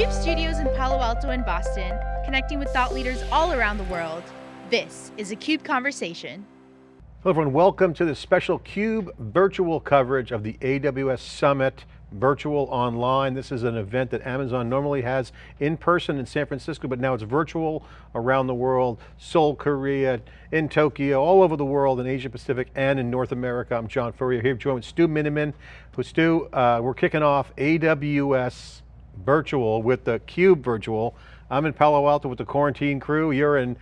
CUBE studios in Palo Alto and Boston, connecting with thought leaders all around the world. This is a CUBE Conversation. Hello everyone, welcome to this special CUBE virtual coverage of the AWS Summit virtual online. This is an event that Amazon normally has in person in San Francisco, but now it's virtual around the world, Seoul, Korea, in Tokyo, all over the world in Asia Pacific and in North America. I'm John Furrier here joined with Stu Miniman, who Stu, uh, we're kicking off AWS virtual with the CUBE virtual. I'm in Palo Alto with the quarantine crew. You're in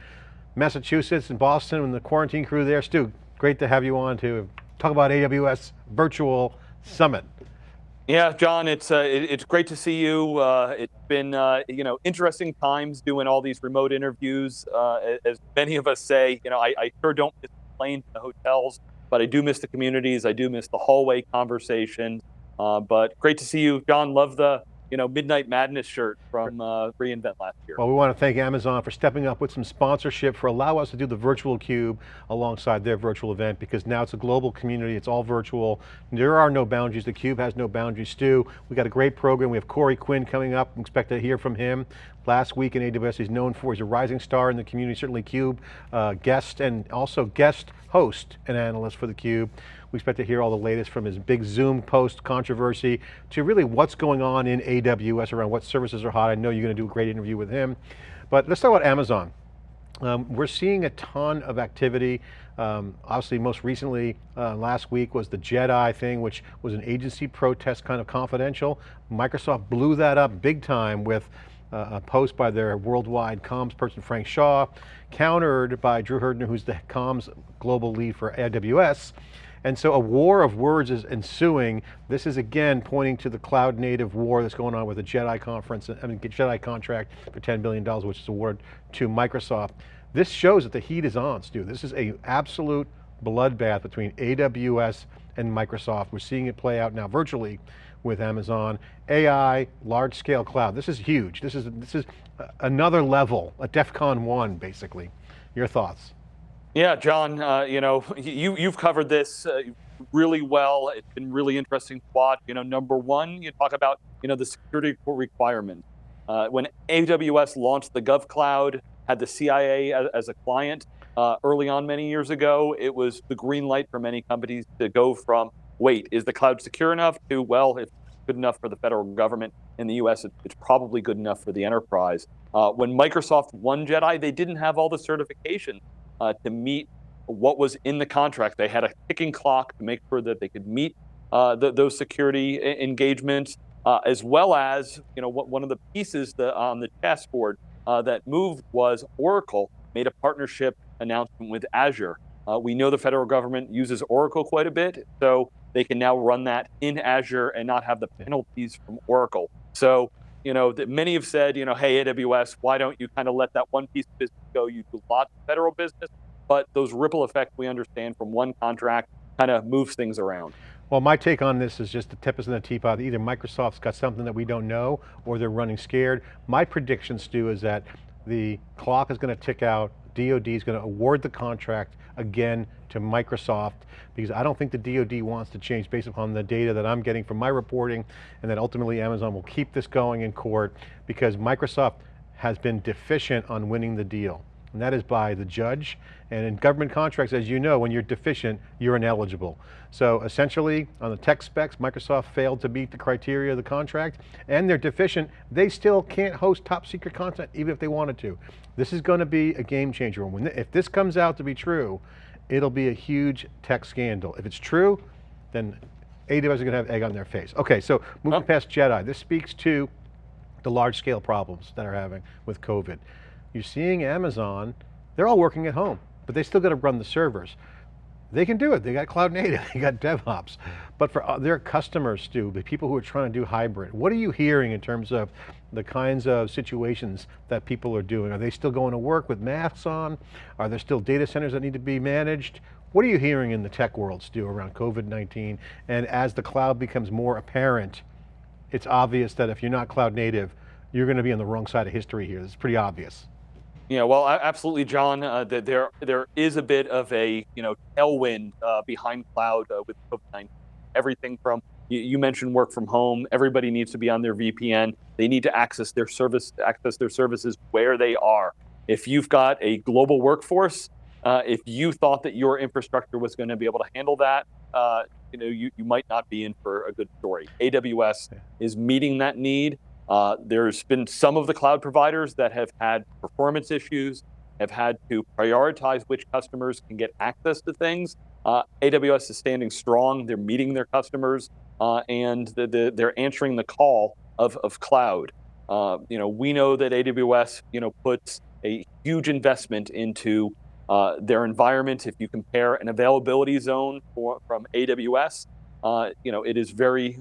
Massachusetts and Boston and the quarantine crew there. Stu, great to have you on to talk about AWS virtual summit. Yeah, John, it's uh, it, it's great to see you. Uh, it's been uh, you know interesting times doing all these remote interviews. Uh, as many of us say, you know, I, I sure don't miss the plane to the hotels, but I do miss the communities. I do miss the hallway conversation. Uh, but great to see you, John. Love the you know, Midnight Madness shirt from uh, reInvent last year. Well, we want to thank Amazon for stepping up with some sponsorship for allow us to do the virtual cube alongside their virtual event because now it's a global community, it's all virtual. There are no boundaries, the cube has no boundaries. Stu, we got a great program. We have Corey Quinn coming up, we expect to hear from him. Last week in AWS, he's known for, he's a rising star in the community, certainly CUBE uh, guest and also guest host and analyst for the cube. We expect to hear all the latest from his big Zoom post controversy to really what's going on in AWS around what services are hot. I know you're going to do a great interview with him. But let's talk about Amazon. Um, we're seeing a ton of activity. Um, obviously, most recently, uh, last week was the JEDI thing, which was an agency protest kind of confidential. Microsoft blew that up big time with uh, a post by their worldwide comms person, Frank Shaw, countered by Drew Herdener, who's the comms global lead for AWS, and so a war of words is ensuing. This is again pointing to the cloud native war that's going on with the JEDI conference, I mean JEDI contract for $10 billion, which is awarded to Microsoft. This shows that the heat is on, Stu. This is a absolute bloodbath between AWS and Microsoft. We're seeing it play out now virtually with Amazon. AI, large scale cloud. This is huge. This is, this is another level, a DEFCON one basically. Your thoughts? Yeah, John, uh, you know, you, you've covered this uh, really well. It's been really interesting to watch. You know, number one, you talk about, you know, the security requirement. Uh, when AWS launched the GovCloud, had the CIA as, as a client uh, early on many years ago, it was the green light for many companies to go from, wait, is the cloud secure enough to, well, it's good enough for the federal government in the US, it's probably good enough for the enterprise. Uh, when Microsoft won JEDI, they didn't have all the certification uh, to meet what was in the contract. They had a ticking clock to make sure that they could meet uh, the, those security engagements, uh, as well as you know what, one of the pieces that, on the chessboard uh, that moved was Oracle made a partnership announcement with Azure. Uh, we know the federal government uses Oracle quite a bit, so they can now run that in Azure and not have the penalties from Oracle. So you know, that many have said, you know, hey, AWS, why don't you kind of let that one piece of business go? You do lots of federal business, but those ripple effects we understand from one contract kind of moves things around. Well, my take on this is just the tip is in the teapot. Either Microsoft's got something that we don't know, or they're running scared. My prediction, Stu, is that the clock is going to tick out, DoD is going to award the contract again to Microsoft because I don't think the DoD wants to change based upon the data that I'm getting from my reporting and that ultimately Amazon will keep this going in court because Microsoft has been deficient on winning the deal and that is by the judge. And in government contracts, as you know, when you're deficient, you're ineligible. So essentially, on the tech specs, Microsoft failed to meet the criteria of the contract, and they're deficient. They still can't host top secret content, even if they wanted to. This is going to be a game changer. When, if this comes out to be true, it'll be a huge tech scandal. If it's true, then AWS is going to have egg on their face. Okay, so moving oh. past JEDI, this speaks to the large scale problems that are having with COVID. You're seeing Amazon, they're all working at home, but they still got to run the servers. They can do it, they got cloud native, they got DevOps. But for uh, their customers, Stu, the people who are trying to do hybrid, what are you hearing in terms of the kinds of situations that people are doing? Are they still going to work with masks on? Are there still data centers that need to be managed? What are you hearing in the tech world, Stu, around COVID-19? And as the cloud becomes more apparent, it's obvious that if you're not cloud native, you're going to be on the wrong side of history here. It's pretty obvious. Yeah, well, absolutely, John. Uh, there, there is a bit of a you know tailwind uh, behind cloud uh, with COVID-19. Everything from You, you, mentioned work from home. Everybody needs to be on their VPN. They need to access their service, access their services where they are. If you've got a global workforce, uh, if you thought that your infrastructure was going to be able to handle that, uh, you know, you, you might not be in for a good story. AWS yeah. is meeting that need. Uh, there's been some of the cloud providers that have had performance issues, have had to prioritize which customers can get access to things. Uh, AWS is standing strong. They're meeting their customers, uh, and the, the, they're answering the call of, of cloud. Uh, you know, we know that AWS, you know, puts a huge investment into uh, their environment. If you compare an availability zone for, from AWS, uh, you know, it is very,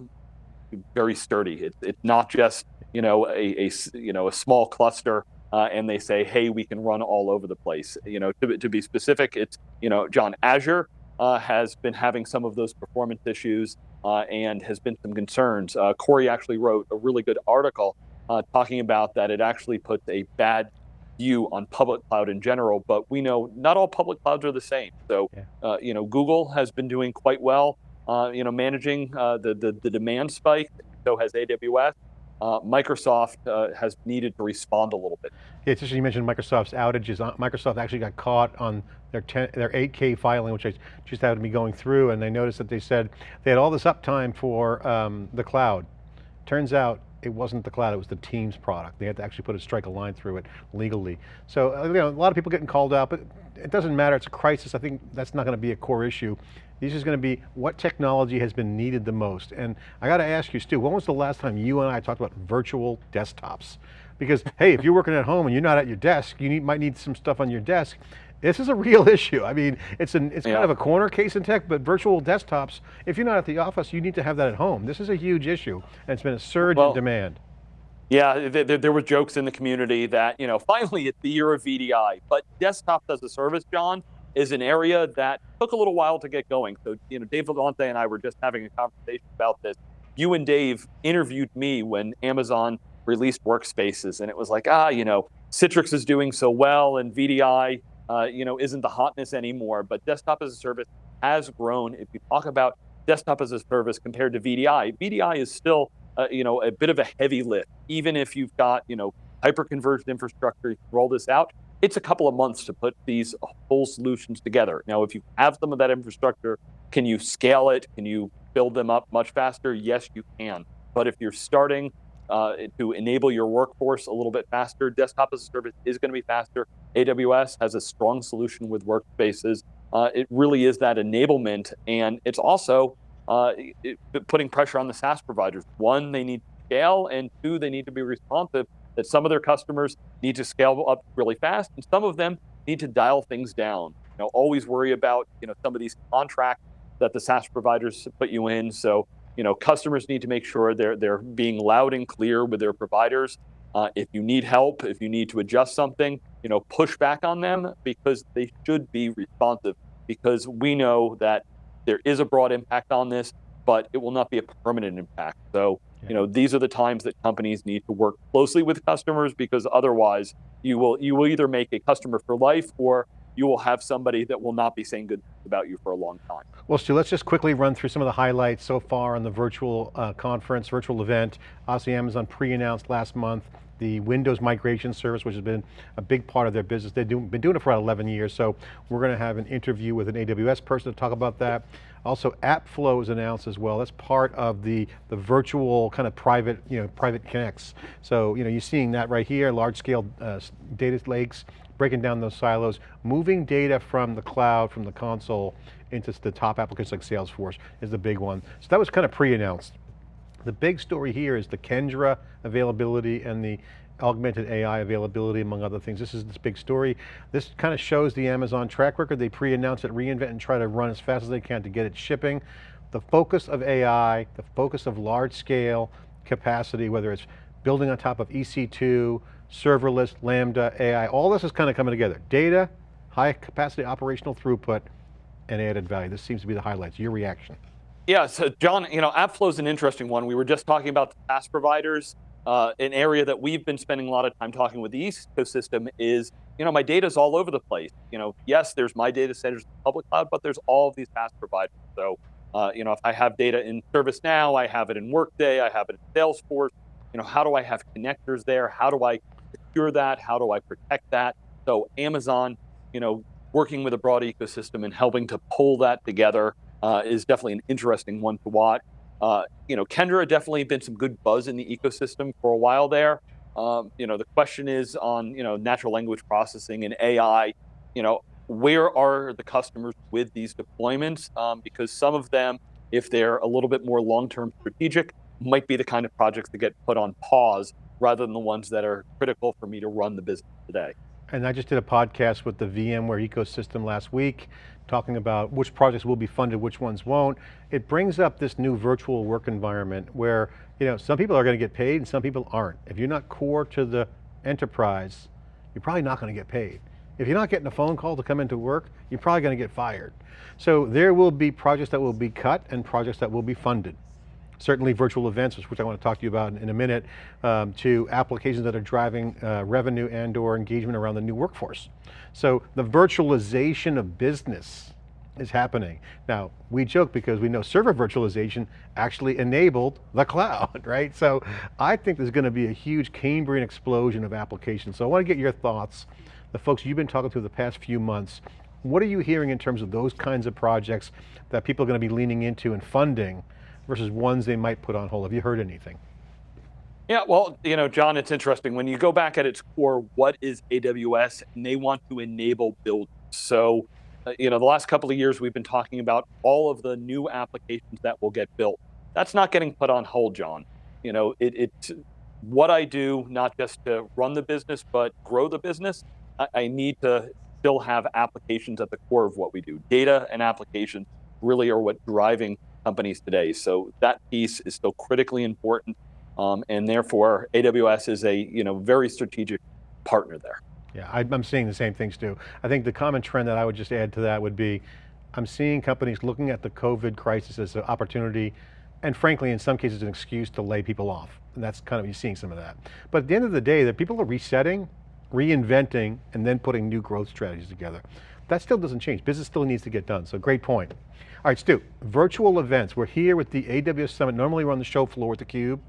very sturdy. It, it's not just you know a, a you know a small cluster uh, and they say, hey, we can run all over the place. You know, to, to be specific, it's, you know, John Azure uh, has been having some of those performance issues uh, and has been some concerns. Uh, Corey actually wrote a really good article uh, talking about that it actually puts a bad view on public cloud in general, but we know not all public clouds are the same. So, yeah. Uh, you know, Google has been doing quite well, you know, managing the, the, the demand spike, so has AWS uh, Microsoft uh, has needed to respond a little bit. Yeah, it's interesting you mentioned Microsoft's outages. Uh, Microsoft actually got caught on their 10, their 8K filing, which I just happened to be going through, and they noticed that they said they had all this uptime for um, the cloud. Turns out it wasn't the cloud, it was the Teams product. They had to actually put a strike a line through it legally. So uh, you know, a lot of people getting called out, but it doesn't matter, it's a crisis. I think that's not going to be a core issue. This is going to be what technology has been needed the most. And I got to ask you, Stu, when was the last time you and I talked about virtual desktops? Because, hey, if you're working at home and you're not at your desk, you need, might need some stuff on your desk. This is a real issue. I mean, it's, an, it's yeah. kind of a corner case in tech, but virtual desktops, if you're not at the office, you need to have that at home. This is a huge issue, and it's been a surge well, in demand. Yeah, there, there, were jokes in the community that, you know, finally it's the year of VDI, but desktop as a service, John, is an area that took a little while to get going. So, you know, Dave Vellante and I were just having a conversation about this. You and Dave interviewed me when Amazon released workspaces, and it was like, ah, you know, Citrix is doing so well, and VDI, uh, you know, isn't the hotness anymore. But desktop as a service has grown. If you talk about desktop as a service compared to VDI, VDI is still, uh, you know, a bit of a heavy lift. Even if you've got, you know, hyper-converged infrastructure, you roll this out, it's a couple of months to put these whole solutions together. Now, if you have some of that infrastructure, can you scale it? Can you build them up much faster? Yes, you can. But if you're starting uh, to enable your workforce a little bit faster, desktop as a service is going to be faster. AWS has a strong solution with workspaces. Uh, it really is that enablement, and it's also uh, it, putting pressure on the SaaS providers. One, they need to scale, and two, they need to be responsive that some of their customers need to scale up really fast, and some of them need to dial things down. You know, always worry about you know some of these contracts that the SaaS providers put you in. So you know, customers need to make sure they're they're being loud and clear with their providers. Uh, if you need help, if you need to adjust something, you know, push back on them because they should be responsive. Because we know that there is a broad impact on this, but it will not be a permanent impact. So you know, these are the times that companies need to work closely with customers because otherwise you will you will either make a customer for life or you will have somebody that will not be saying good about you for a long time. Well, Stu, let's just quickly run through some of the highlights so far on the virtual uh, conference, virtual event. Obviously Amazon pre-announced last month the Windows migration service, which has been a big part of their business. They've do, been doing it for about 11 years, so we're going to have an interview with an AWS person to talk about that. Also, AppFlow is announced as well. That's part of the, the virtual kind of private, you know, private connects. So, you know, you're seeing that right here, large scale uh, data lakes, breaking down those silos, moving data from the cloud, from the console, into the top applications like Salesforce is the big one. So that was kind of pre-announced. The big story here is the Kendra availability and the augmented AI availability, among other things. This is this big story. This kind of shows the Amazon track record. They pre-announce it, reinvent, and try to run as fast as they can to get it shipping. The focus of AI, the focus of large scale capacity, whether it's building on top of EC2, serverless, Lambda, AI, all this is kind of coming together. Data, high capacity operational throughput, and added value. This seems to be the highlights. Your reaction. Yeah, so John, you know, AppFlow is an interesting one. We were just talking about the SaaS providers. Uh, an area that we've been spending a lot of time talking with the ecosystem is, you know, my data is all over the place. You know, yes, there's my data centers in the public cloud, but there's all of these SaaS providers. So Uh, you know, if I have data in ServiceNow, I have it in Workday, I have it in Salesforce. You know, how do I have connectors there? How do I secure that? How do I protect that? So Amazon, you know, working with a broad ecosystem and helping to pull that together uh, is definitely an interesting one to watch. Uh, you know, Kendra definitely been some good buzz in the ecosystem for a while there. Um, you know, the question is on, you know, natural language processing and AI, you know, where are the customers with these deployments? Um, because some of them, if they're a little bit more long-term strategic, might be the kind of projects that get put on pause rather than the ones that are critical for me to run the business today. And I just did a podcast with the VMware ecosystem last week, talking about which projects will be funded, which ones won't. It brings up this new virtual work environment where you know, some people are going to get paid and some people aren't. If you're not core to the enterprise, you're probably not going to get paid. If you're not getting a phone call to come into work, you're probably going to get fired. So there will be projects that will be cut and projects that will be funded. Certainly virtual events, which I want to talk to you about in a minute, um, to applications that are driving uh, revenue and or engagement around the new workforce. So the virtualization of business is happening. Now, we joke because we know server virtualization actually enabled the cloud, right? So I think there's going to be a huge Cambrian explosion of applications. So I want to get your thoughts the folks you've been talking to the past few months, what are you hearing in terms of those kinds of projects that people are going to be leaning into and funding versus ones they might put on hold? Have you heard anything? Yeah, well, you know, John, it's interesting. When you go back at its core, what is AWS? And they want to enable build. So, uh, you know, the last couple of years, we've been talking about all of the new applications that will get built. That's not getting put on hold, John. You know, it, it's what I do, not just to run the business, but grow the business. I, I need to still have applications at the core of what we do. Data and applications really are what driving companies today. So that piece is still critically important. Um, and therefore AWS is a you know very strategic partner there. Yeah, I'm seeing the same things too. I think the common trend that I would just add to that would be, I'm seeing companies looking at the COVID crisis as an opportunity, and frankly, in some cases, an excuse to lay people off. And that's kind of, you're seeing some of that. But at the end of the day, the people are resetting, reinventing, and then putting new growth strategies together. That still doesn't change. Business still needs to get done, so great point. All right, Stu, virtual events. We're here with the AWS Summit. Normally we're on the show floor with theCUBE.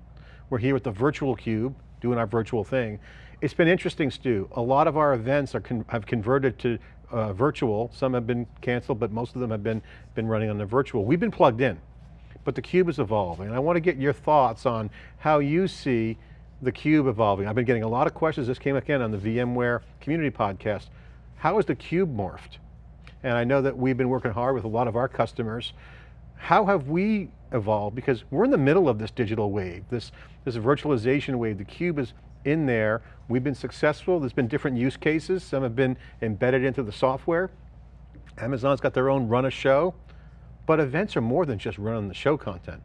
We're here with the virtual cube, doing our virtual thing. It's been interesting, Stu. A lot of our events are con have converted to uh, virtual. Some have been canceled, but most of them have been, been running on the virtual. We've been plugged in, but the cube is evolving. And I want to get your thoughts on how you see the cube evolving? I've been getting a lot of questions. This came again on the VMware community podcast. How has the cube morphed? And I know that we've been working hard with a lot of our customers. How have we evolved? Because we're in the middle of this digital wave, this, this virtualization wave. The cube is in there. We've been successful. There's been different use cases. Some have been embedded into the software. Amazon's got their own run a show. But events are more than just running the show content.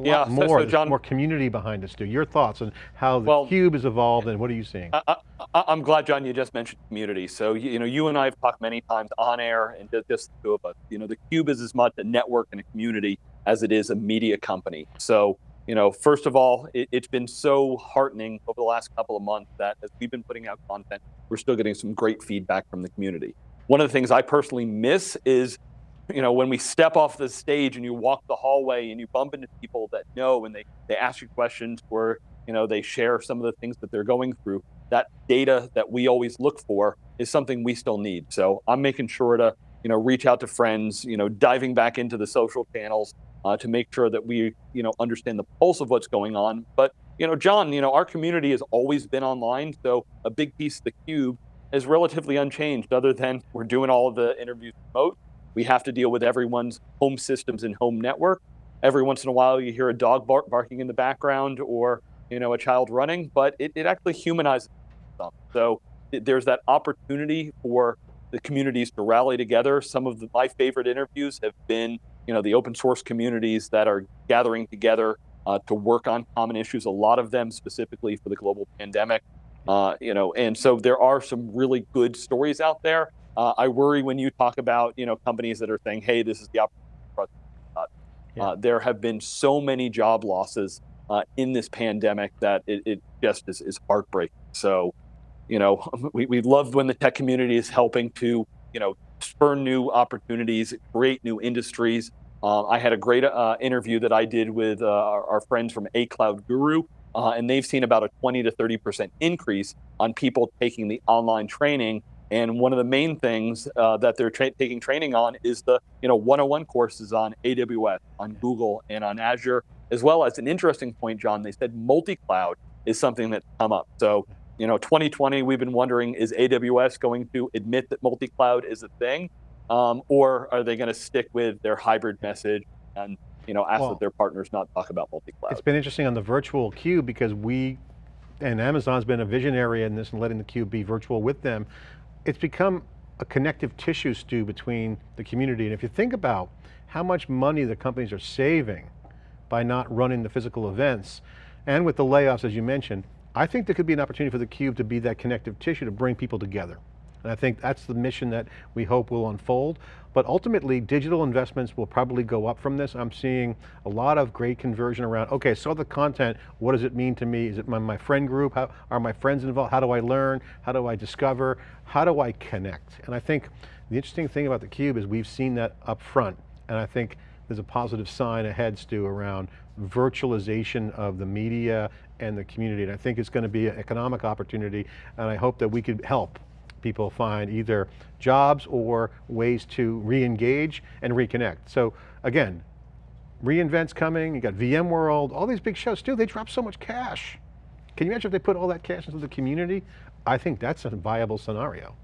A yeah, more, so, so John, more community behind us, too. Your thoughts on how the well, cube has evolved and what are you seeing? I, am glad, John, you just mentioned community. So, you know, you and I have talked many times on air and just the two of us. You know, the cube is as much a network and a community as it is a media company. So, you know, first of all, it, it's been so heartening over the last couple of months that as we've been putting out content, we're still getting some great feedback from the community. One of the things I personally miss is you know, when we step off the stage and you walk the hallway and you bump into people that know and they, they ask you questions or, you know, they share some of the things that they're going through, that data that we always look for is something we still need. So I'm making sure to, you know, reach out to friends, you know, diving back into the social channels uh, to make sure that we, you know, understand the pulse of what's going on. But, you know, John, you know, our community has always been online. So a big piece of the cube is relatively unchanged other than we're doing all of the interviews remote we have to deal with everyone's home systems and home network. Every once in a while, you hear a dog bark, barking in the background or you know a child running, but it, it actually humanizes them. So there's that opportunity for the communities to rally together. Some of the, my favorite interviews have been you know the open source communities that are gathering together uh, to work on common issues. A lot of them specifically for the global pandemic. Uh, you know, and so there are some really good stories out there. Uh, I worry when you talk about you know companies that are saying, "Hey, this is the opportunity." Uh, yeah. there have been so many job losses uh, in this pandemic that it, it just is, is, heartbreaking. So, you know, we, we love when the tech community is helping to you know spur new opportunities, create new industries. Um, I had a great uh, interview that I did with uh, our, our friends from A Cloud Guru, uh, and they've seen about a 20 to 30% increase on people taking the online training. And one of the main things uh, that they're tra taking training on is the you know 101 courses on AWS, on Google, and on Azure, as well as an interesting point, John. They said multi-cloud is something that's come up. So you know, 2020, we've been wondering, is AWS going to admit that multi-cloud is a thing? Um, or are they going to stick with their hybrid message and you know ask Well- that their partners not talk about multi-cloud? It's been interesting on the virtual cube because we, and Amazon's been a visionary in this and letting the cube be virtual with them. It's become a connective tissue, Stu between the community. And if you think about how much money the companies are saving by not running the physical events, and with the layoffs, as you mentioned, I think there could be an opportunity for the cube to be that connective tissue to bring people together. And I think that's the mission that we hope will unfold. But ultimately, digital investments will probably go up from this. I'm seeing a lot of great conversion around, okay, saw the content, what does it mean to me? Is it my, my friend group? How, are my friends involved? How do I learn? How do I discover? How do I connect? And I think the interesting thing about theCUBE is we've seen that up front. And I think there's a positive sign ahead, Stu, around virtualization of the media and the community. And I think it's going to be an economic opportunity. And I hope that we could help people find either jobs or ways to re-engage and reconnect. So again, reInvent's coming, you got VMworld, all these big shows, still they drop so much cash. Can you imagine if they put all that cash into the community? I think that's a viable scenario.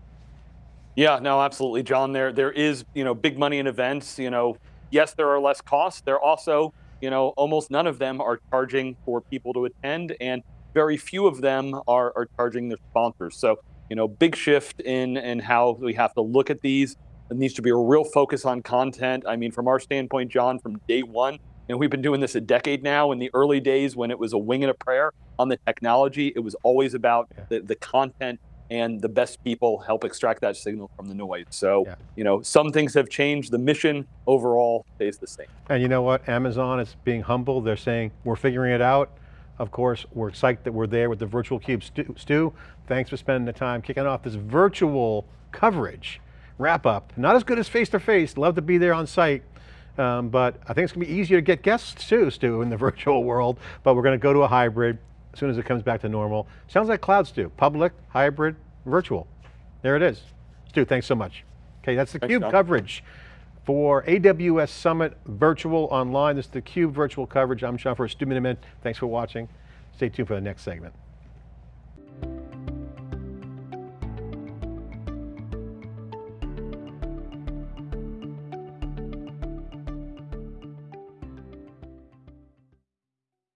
Yeah, no, absolutely, John. There, there is, you know, big money in events. You know, yes, there are less costs. There also, you know, almost none of them are charging for people to attend, and very few of them are are charging their sponsors. So, you know, big shift in in how we have to look at these. It needs to be a real focus on content. I mean, from our standpoint, John, from day one, and we've been doing this a decade now. In the early days, when it was a wing and a prayer on the technology, it was always about Yeah. the, the content and the best people help extract that signal from the noise. So, Yeah. you know, some things have changed. The mission overall stays the same. And you know what, Amazon is being humble. They're saying, we're figuring it out. Of course, we're psyched that we're there with the virtual cube. Stu, Stu, thanks for spending the time kicking off this virtual coverage wrap up. Not as good as face-to-face, love to be there on site. Um, but I think it's going to be easier to get guests too, Stu, in the virtual world. But we're going to go to a hybrid as soon as it comes back to normal. Sounds like cloud, Stu. Public, hybrid, virtual. There it is. Stu, thanks so much. Okay, that's the Thanks, cube John. coverage for AWS Summit Virtual Online. This is the CUBE virtual coverage. I'm John Furrier Stu Miniman. Thanks for watching. Stay tuned for the next segment.